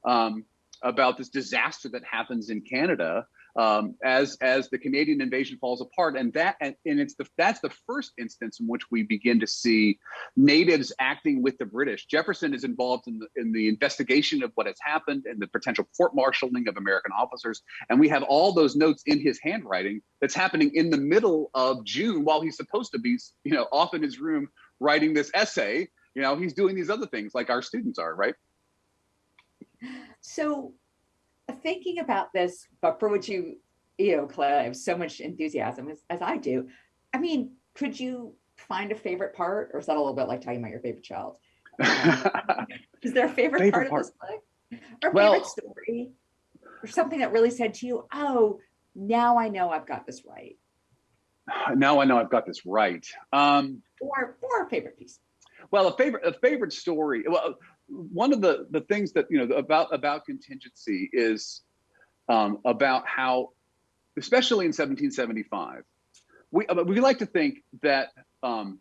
um, about this disaster that happens in Canada um, as as the Canadian invasion falls apart, and that and, and it's the that's the first instance in which we begin to see natives acting with the British. Jefferson is involved in the in the investigation of what has happened and the potential court-martialing of American officers, and we have all those notes in his handwriting that's happening in the middle of June while he's supposed to be you know off in his room writing this essay. You know he's doing these other things like our students are, right? So thinking about this, but for which you, you know, Claire, I have so much enthusiasm as, as I do. I mean, could you find a favorite part or is that a little bit like talking about your favorite child? Um, is there a favorite, favorite part, part, of this book or well, favorite story or something that really said to you, oh, now I know I've got this right. Now I know I've got this right. Um, or, or a favorite piece. Well, a favorite, a favorite story. Well, one of the the things that you know about about contingency is um, about how, especially in 1775, we uh, we like to think that um,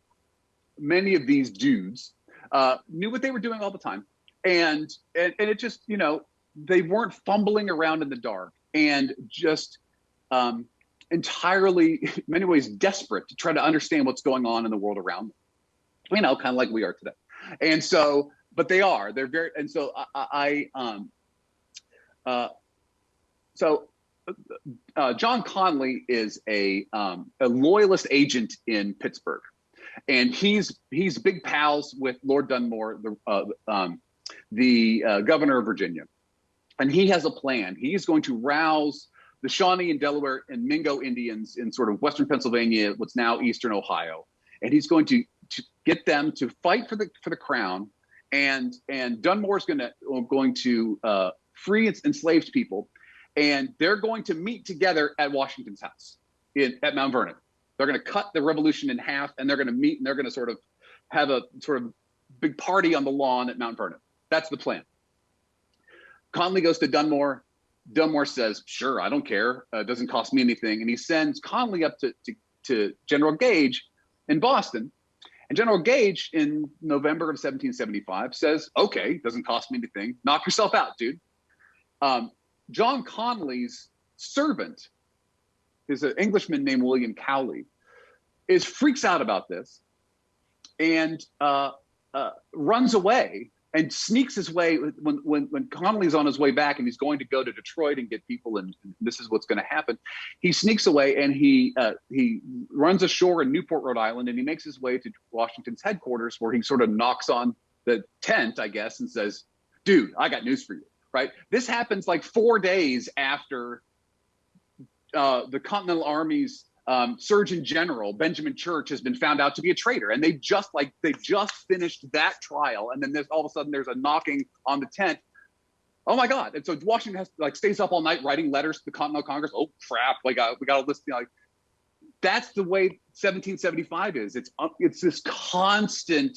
many of these dudes uh, knew what they were doing all the time, and, and and it just you know they weren't fumbling around in the dark and just um, entirely, in many ways, desperate to try to understand what's going on in the world around them. You know, kind of like we are today. And so but they are. They're very, and so I, I um, uh, so uh, John Connolly is a um, a loyalist agent in Pittsburgh, and he's he's big pals with Lord Dunmore, the uh, um, the uh, governor of Virginia, and he has a plan. He's going to rouse the Shawnee and Delaware and Mingo Indians in sort of western Pennsylvania, what's now eastern Ohio, and he's going to to get them to fight for the for the crown and and Dunmore's going to going to uh, free enslaved people, and they're going to meet together at Washington's house in at Mount Vernon. They're going to cut the revolution in half, and they're going to meet, and they're going to sort of have a sort of big party on the lawn at Mount Vernon. That's the plan. Connolly goes to Dunmore. Dunmore says, "Sure, I don't care. Uh, it doesn't cost me anything," and he sends Connolly up to, to to General Gage in Boston and General Gage in November of 1775 says, okay, doesn't cost me anything. Knock yourself out, dude. Um, John Connolly's servant is an Englishman named William Cowley, is freaks out about this and uh, uh, runs away and sneaks his way when when when Connolly's on his way back and he's going to go to Detroit and get people and, and this is what's going to happen. He sneaks away and he uh, he runs ashore in Newport, Rhode Island, and he makes his way to Washington's headquarters where he sort of knocks on the tent, I guess, and says, "Dude, I got news for you." Right? This happens like four days after uh, the Continental Army's um, Surgeon General Benjamin Church has been found out to be a traitor, and they just like they just finished that trial, and then there's all of a sudden there's a knocking on the tent. Oh my God! And so Washington has like stays up all night writing letters to the Continental Congress. Oh crap! Like uh, we got a list. You know, like that's the way 1775 is. It's uh, it's this constant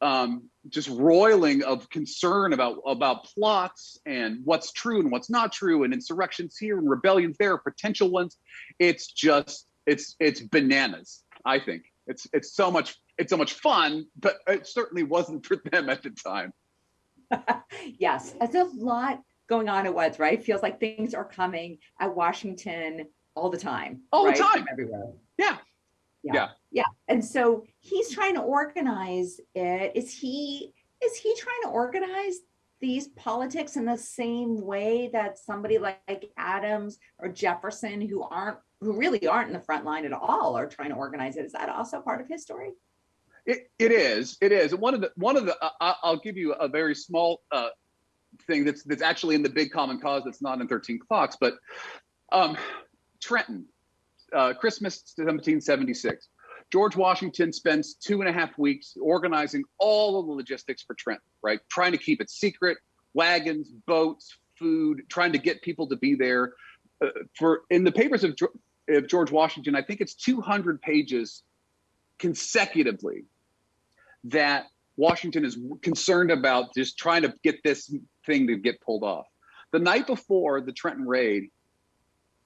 um, just roiling of concern about about plots and what's true and what's not true and insurrections here and rebellions there potential ones. It's just it's it's bananas i think. It's it's so much it's so much fun but it certainly wasn't for them at the time. Yes it's a lot going on at once right? Feels like things are coming at washington all the time all right? the time everywhere. Yeah yeah. yeah. Yeah. And so he's trying to organize it. Is he is he trying to organize these politics in the same way that somebody like adams or jefferson who aren't who really aren't in the front line at all are trying to organize it? Is that also part of his story? It, it is. It is. One of the one of the uh, i'll give you a very small uh, thing that's that's actually in the big common cause that's not in 13 clocks but um, trenton uh, Christmas 1776. George Washington spends two and a half weeks organizing all of the logistics for Trenton, right? Trying to keep it secret, wagons, boats, food, trying to get people to be there. Uh, for in the papers of, of George Washington, I think it's 200 pages consecutively that Washington is concerned about just trying to get this thing to get pulled off. The night before the Trenton raid,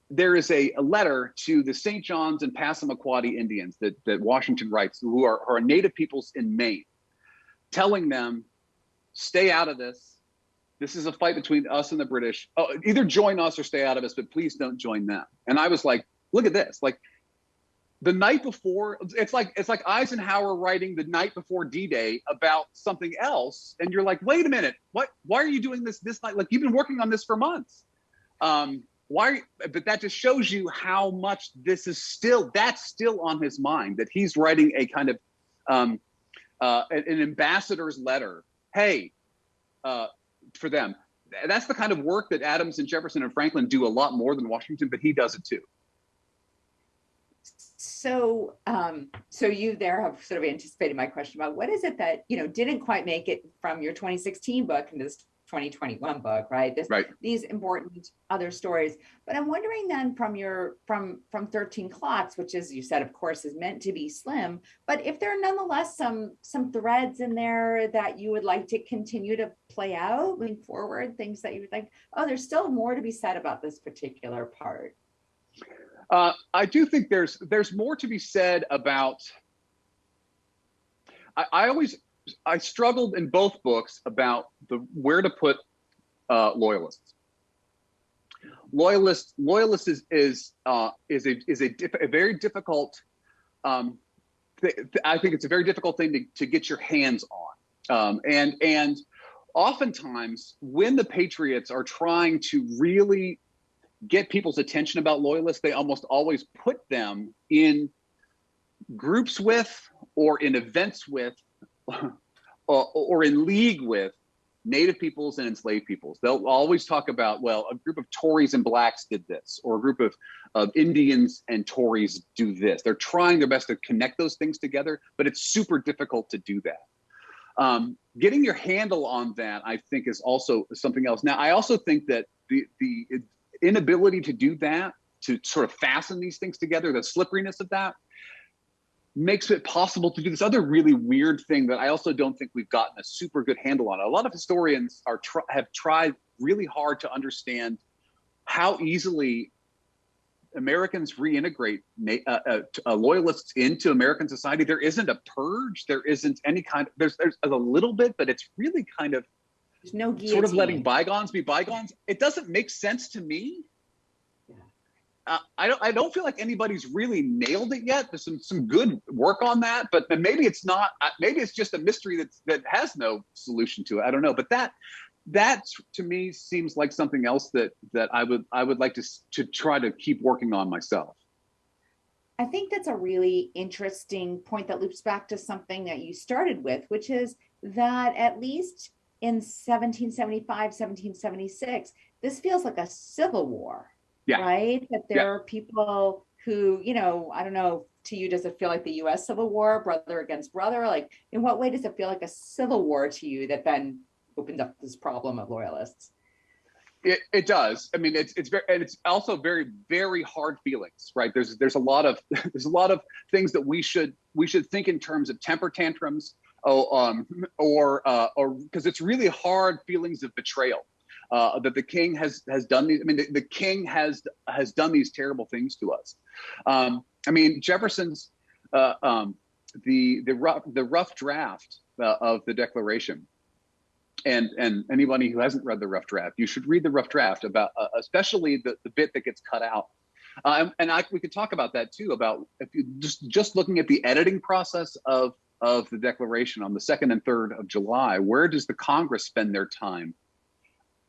there is a, a, letter to the St. John's and Passamaquoddy Indians that, that Washington writes, who are, are native peoples in Maine, telling them, stay out of this. This is a fight between us and the British. Oh, either join us or stay out of this, but please don't join them. And I was like, look at this. Like the night before, it's like it's like Eisenhower writing the night before D-Day about something else, and you're like, wait a minute, what? Why are you doing this this night? Like you've been working on this for months. Um, why but that just shows you how much this is still that's still on his mind that he's writing a kind of um, uh, an ambassador's letter. Hey uh, for them. That's the kind of work that adams and jefferson and franklin do a lot more than washington but he does it too. So um, so you there have sort of anticipated my question about what is it that you know didn't quite make it from your 2016 book into this 2021 book, right? This, right. These important other stories. But I'm wondering then from your from from 13 clocks, which is you said, of course, is meant to be slim. But if there are nonetheless some some threads in there that you would like to continue to play out moving forward, things that you would think, oh, there's still more to be said about this particular part. Uh, I do think there's there's more to be said about. I, I always I struggled in both books about the where to put uh, loyalists. Loyalists, loyalist is is uh, is a is a, a very difficult. Um, I think it's a very difficult thing to, to get your hands on, um, and and oftentimes when the patriots are trying to really get people's attention about loyalists, they almost always put them in groups with or in events with or, in league with native peoples and enslaved peoples. They'll always talk about, well, a group of Tories and blacks did this, or a group of, of Indians and Tories do this. They're trying their best to connect those things together, but it's super difficult to do that. Um, getting your handle on that, I think, is also something else. Now, I also think that the, the inability to do that, to sort of fasten these things together, the slipperiness of that, makes it possible to do this other really weird thing that I also don't think we've gotten a super good handle on. A lot of historians are tr have tried really hard to understand how easily Americans reintegrate uh, uh, uh, loyalists into American society. There isn't a purge. There isn't any kind of, there's, there's a little bit, but it's really kind of there's no guillotine. sort of letting bygones be bygones. It doesn't make sense to me I don't I don't feel like anybody's really nailed it yet. There's some some good work on that, but maybe it's not. Uh, maybe it's just a mystery that that has no solution to it. I don't know, but that that to me seems like something else that that I would I would like to to try to keep working on myself. I think that's a really interesting point that loops back to something that you started with, which is that at least in 1775, 1776, this feels like a civil war yeah. right? That there yeah. are people who, you know, I don't know, to you, does it feel like the US Civil War, brother against brother? Like, in what way does it feel like a civil war to you that then opened up this problem of loyalists? It, it does. I mean, it's it's very and it's also very very hard feelings, right? There's there's a lot of there's a lot of things that we should we should think in terms of temper tantrums, oh, um, or uh, or because it's really hard feelings of betrayal uh, that the king has has done these. I mean, the, the, king has has done these terrible things to us. Um, I mean, Jefferson's uh, um, the the rough the rough draft uh, of the Declaration. And and anybody who hasn't read the rough draft, you should read the rough draft about, uh, especially the the bit that gets cut out. Uh, and, I, we could talk about that too. About if you just just looking at the editing process of of the Declaration on the second and third of July, where does the Congress spend their time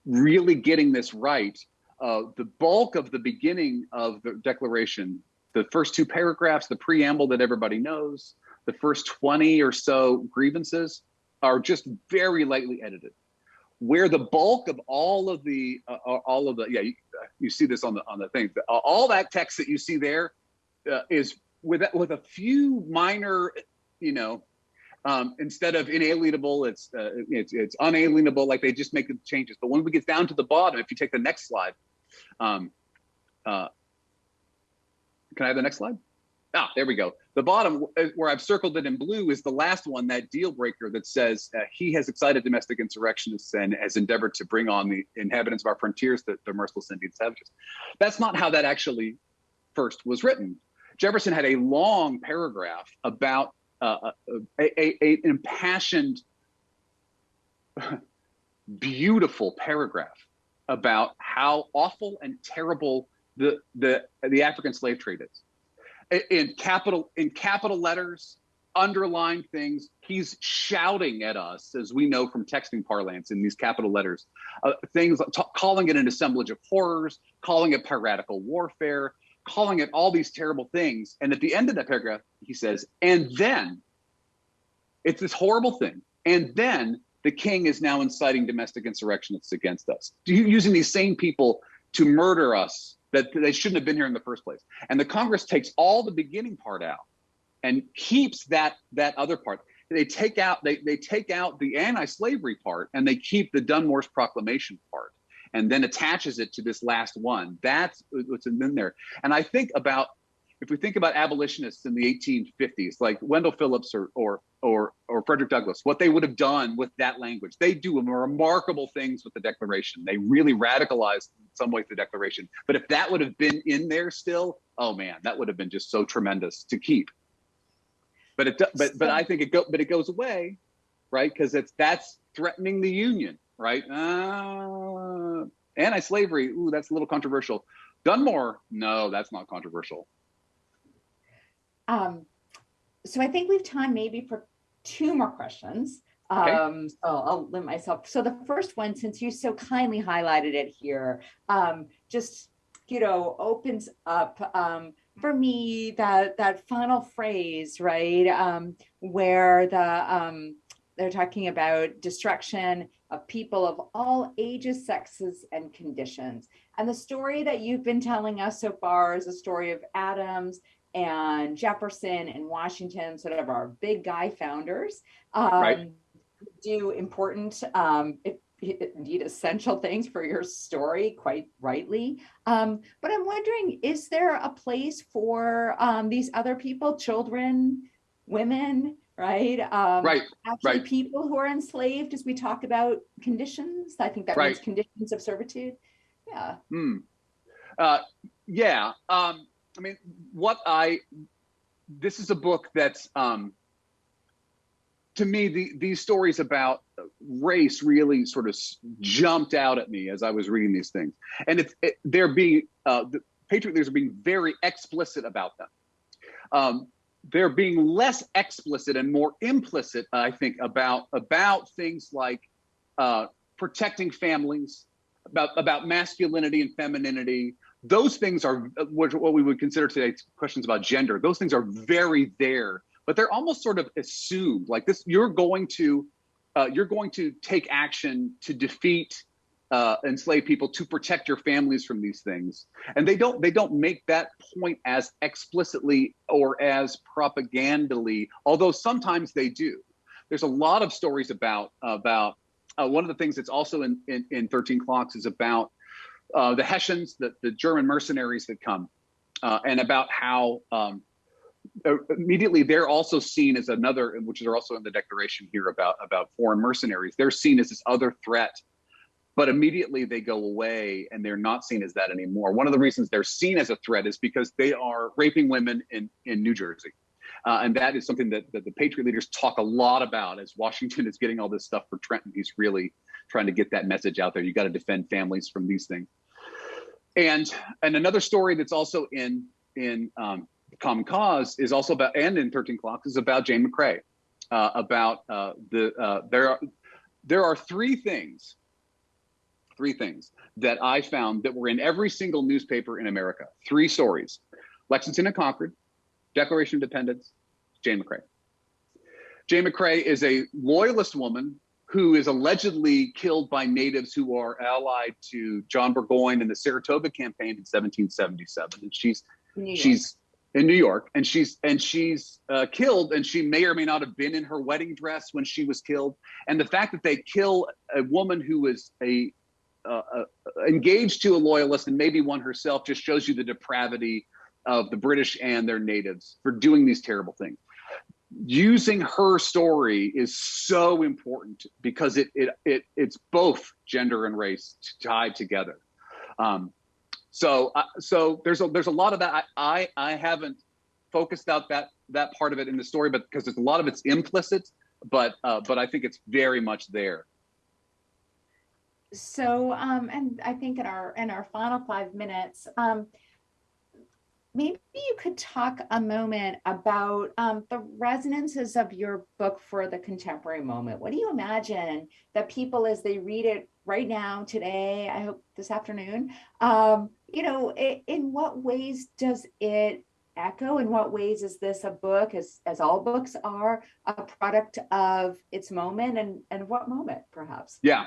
really getting this right, uh, the bulk of the beginning of the Declaration, the first two paragraphs, the preamble that everybody knows, the first 20 or so grievances are just very lightly edited. Where the bulk of all of the, uh, uh all of the, yeah, you, you, see this on the on the thing. All that text that you see there uh, is with with a few minor, you know, um, instead of inalienable, it's, uh, it's, it's unalienable, like they just make the changes. But when we get down to the bottom, if you take the next slide, um, uh, can I have the next slide? Ah, there we go. The bottom uh, where I've circled it in blue is the last one, that deal breaker that says uh, he has excited domestic insurrectionists and has endeavored to bring on the inhabitants of our frontiers, the, the merciless Indian savages. That's not how that actually first was written. Jefferson had a long paragraph about uh, uh a, a, a, impassioned, beautiful paragraph about how awful and terrible the the the African slave trade is. In capital in capital letters, underlined things. He's shouting at us, as we know from texting parlance in these capital letters, uh, things calling it an assemblage of horrors, calling it piratical warfare, calling it all these terrible things. And at the end of that paragraph, he says, and then it's this horrible thing. And then the king is now inciting domestic insurrectionists against us, using these same people to murder us that they shouldn't have been here in the first place. And the Congress takes all the beginning part out and keeps that that other part. They take out they they take out the anti-slavery part and they keep the Dunmore's proclamation part and then attaches it to this last one. That's what's in there. And I think about if we think about abolitionists in the 1850s, like Wendell Phillips or or or or Frederick Douglass, what they would have done with that language, they do remarkable things with the Declaration. They really radicalized in some ways the Declaration. But if that would have been in there still, oh man, that would have been just so tremendous to keep. But it but but I think it go but it goes away, right? Because it's that's threatening the Union, right? Uh, anti-slavery, ooh, that's a little controversial. Dunmore, no, that's not controversial. Um, so I think we've time maybe for two more questions. Okay. Um, so I'll limit myself. So the first one, since you so kindly highlighted it here, um, just, you know, opens up um, for me that that final phrase, right, um, where the um, they're talking about destruction of people of all ages, sexes, and conditions. And the story that you've been telling us so far is a story of Adams and Jefferson and Washington, sort of our big guy founders, um, right. do important, um, indeed essential things for your story, quite rightly. Um, but I'm wondering, is there a place for um, these other people, children, women, right? Um, right. Actually, right. people who are enslaved, as we talk about conditions, I think that right. means conditions of servitude. Yeah. Mm. Uh, yeah. Um, I mean, what I this is a book that's um, to me the, these stories about race really sort of jumped out at me as I was reading these things, and it's it, they're being uh, the patriot leaders are being very explicit about them. Um, they're being less explicit and more implicit, I think, about about things like uh, protecting families, about about masculinity and femininity, those things are what, we would consider today questions about gender. Those things are very there, but they're almost sort of assumed. Like this, you're going to uh, you're going to take action to defeat uh, enslaved people to protect your families from these things, and they don't they don't make that point as explicitly or as propagandally, although sometimes they do. There's a lot of stories about about uh, one of the things that's also in, in, in 13 clocks is about uh, the Hessians, the, the German mercenaries that come, uh, and about how um, uh, immediately they're also seen as another, which is also in the declaration here about about foreign mercenaries. They're seen as this other threat, but immediately they go away and they're not seen as that anymore. One of the reasons they're seen as a threat is because they are raping women in in New Jersey. Uh, and that is something that, that the Patriot leaders talk a lot about as Washington is getting all this stuff for Trenton. He's really trying to get that message out there. You got to defend families from these things. And and another story that's also in in um, Common Cause is also about and in 13 Clocks is about Jane McCrae. Uh, about uh, the uh, there are there are three things three things that I found that were in every single newspaper in America. Three stories: Lexington and Concord, Declaration of Independence, Jane McCrae. Jane McCrae is a loyalist woman who is allegedly killed by natives who are allied to John Burgoyne in the Saratoga campaign in 1777. And she's she's in New York, and she's and she's uh, killed, and she may or may not have been in her wedding dress when she was killed. And the fact that they kill a woman who was a uh, uh, engaged to a loyalist and maybe one herself just shows you the depravity of the British and their natives for doing these terrible things. Using her story is so important because it it it it's both gender and race tied together. Um, so uh, so there's a there's a lot of that. I, I I haven't focused out that that part of it in the story, but because there's a lot of it's implicit, but uh, but I think it's very much there. So, um, and I think in our in our final five minutes, um, maybe you could talk a moment about um, the resonances of your book for the contemporary moment. What do you imagine that people, as they read it right now, today, I hope this afternoon, um, you know, it, in what ways does it echo? In what ways is this a book, as as all books are, a product of its moment, and and what moment, perhaps? Yeah.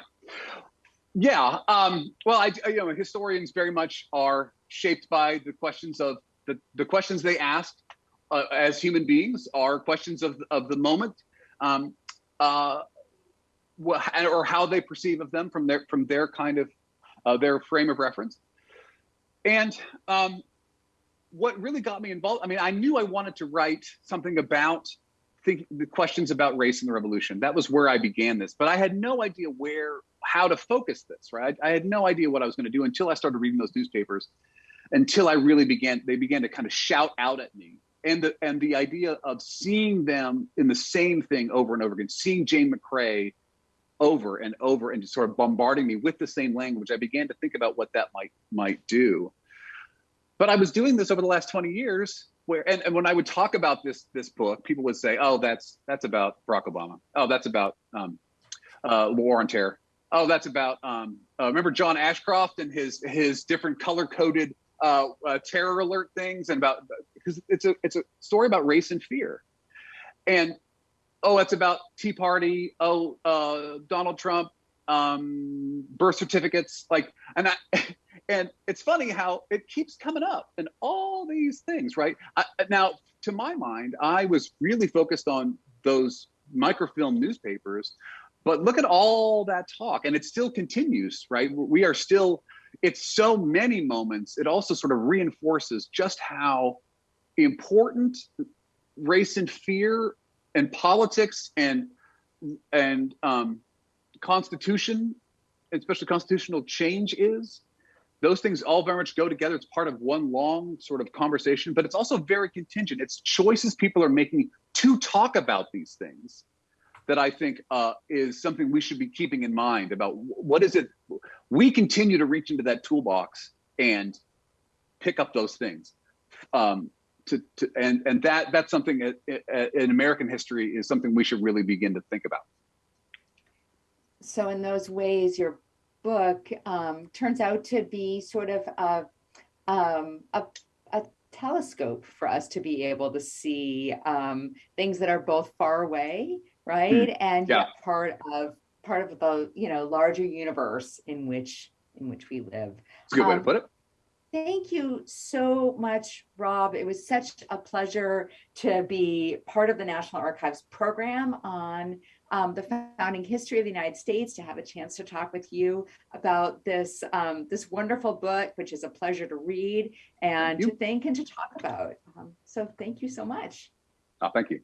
Yeah, um, well, I, you know, historians very much are shaped by the questions of the, the questions they ask uh, as human beings are questions of, of the moment um, uh, or how they perceive of them from their from their kind of uh, their frame of reference. And um, what really got me involved, I mean, I knew I wanted to write something about think the questions about race and the revolution. That was where I began this, but I had no idea where, how to focus this, right? I had no idea what I was going to do until I started reading those newspapers until I really began, they began to kind of shout out at me. And the, and the idea of seeing them in the same thing over and over again, seeing Jane McCrae over and over and just sort of bombarding me with the same language, I began to think about what that might might do. But I was doing this over the last 20 years where and, and when I would talk about this this book, people would say, "Oh, that's that's about Barack Obama. Oh, that's about um, uh, war on terror. Oh, that's about um, uh, remember John Ashcroft and his his different color coded uh, uh, terror alert things and about because it's a it's a story about race and fear, and oh, it's about Tea Party. Oh, uh, Donald Trump, um, birth certificates, like, and I, and it's funny how it keeps coming up and all these things, right? I, now, to my mind, I was really focused on those microfilm newspapers, but look at all that talk, and it still continues, right? We are still it's so many moments, it also sort of reinforces just how important race and fear and politics and and um, constitution, especially constitutional change is. Those things all very much go together. It's part of one long sort of conversation, but it's also very contingent. It's choices people are making to talk about these things that I think uh, is something we should be keeping in mind about what is it we continue to reach into that toolbox and pick up those things. Um, to, to, and and that that's something in American history is something we should really begin to think about. So in those ways, your book um, turns out to be sort of a, um, a, a telescope for us to be able to see um, things that are both far away right? Mm. And yeah. part of part of the you know larger universe in which in which we live. That's a good um, way to um, put it. Thank you so much, Rob. It was such a pleasure to be part of the National Archives program on um, the founding history of the United States, to have a chance to talk with you about this, um, this wonderful book, which is a pleasure to read and to think and to talk about. Um, so thank you so much. Oh, thank you.